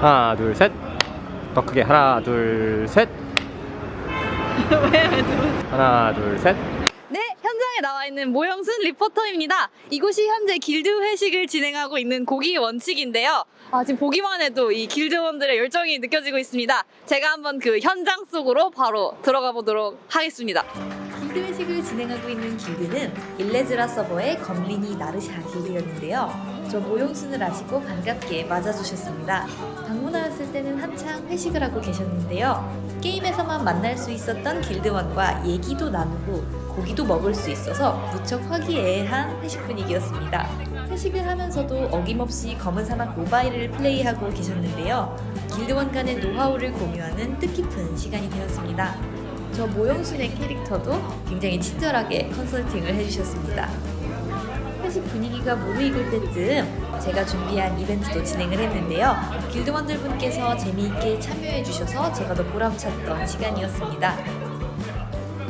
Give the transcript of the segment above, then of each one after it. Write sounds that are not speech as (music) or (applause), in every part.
하나 둘 셋 더 크게 하나 둘 셋 (laughs) 하나 둘셋 네, 현장에 나와 있는 모영순 리포터입니다. 이곳이 현재 길드 회식을 진행하고 있는 고기 원칙인데요. 아, 지금 보기만 해도 이 길드원들의 열정이 느껴지고 있습니다. 제가 한번 그 현장 속으로 바로 들어가 보도록 하겠습니다. 회식을 진행하고 있는 길드는 일레즈라 서버의 검린이 나르샤 길드였는데요. 저 모용순을 아시고 반갑게 맞아주셨습니다. 방문하였을 때는 한창 회식을 하고 계셨는데요. 게임에서만 만날 수 있었던 길드원과 얘기도 나누고 고기도 먹을 수 있어서 무척 화기애애한 회식 분위기였습니다. 회식을 하면서도 어김없이 검은 사막 모바일을 플레이하고 계셨는데요. 길드원 간의 노하우를 공유하는 뜻깊은 시간이 되었습니다. 저 모영순의 캐릭터도 굉장히 친절하게 컨설팅을 해주셨습니다. 회식 분위기가 무르익을 때쯤 제가 준비한 이벤트도 진행을 했는데요. 길드원들 분께서 재미있게 참여해주셔서 제가 더 보람찼던 시간이었습니다.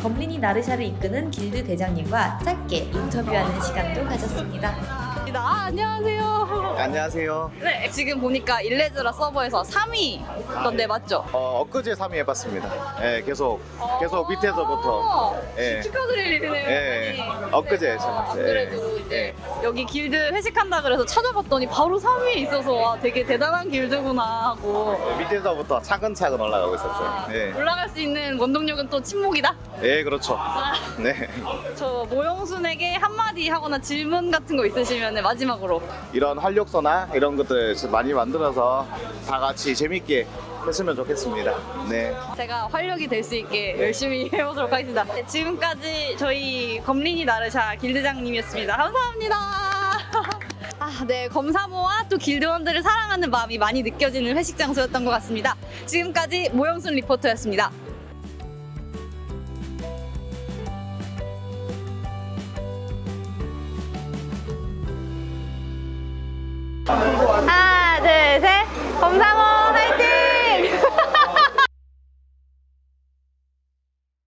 검린이 나르샤를 이끄는 길드 대장님과 짧게 인터뷰하는 시간도 가졌습니다. 아, 안녕하세요. (laughs) 안녕하세요. 네, 지금 보니까 일레즈라 서버에서 3위 던데 맞죠? 어, 엊그제 3위 해봤습니다. 예, 계속 계속 밑에서부터. 어, 예. 축하드릴 일이네요. 예, 많이. 엊그제 아, 해봤어요. 안 그래도 이제 여기 길드 회식한다 그래서 찾아봤더니 바로 3위에 있어서 와, 되게 대단한 길드구나 하고 예, 밑에서부터 차근차근 올라가고 아, 있었어요. 예, 올라갈 수 있는 원동력은 또 침묵이다. 예 그렇죠. 아, 네. (laughs) 저 모영순에게 한마디 하거나 질문 같은 거 있으시면 마지막으로 이런 활력소나 이런 것들 많이 만들어서 다 같이 재밌게 했으면 좋겠습니다. 네. 제가 활력이 될 수 있게 열심히 (laughs) 해보도록 하겠습니다. 네, 지금까지 저희 검린이 나르샤 길드장님이었습니다. 감사합니다. (laughs) 아, 네. 검사모와 또 길드원들을 사랑하는 마음이 많이 느껴지는 회식 장소였던 것 같습니다. 지금까지 모영순 리포터였습니다. 검사모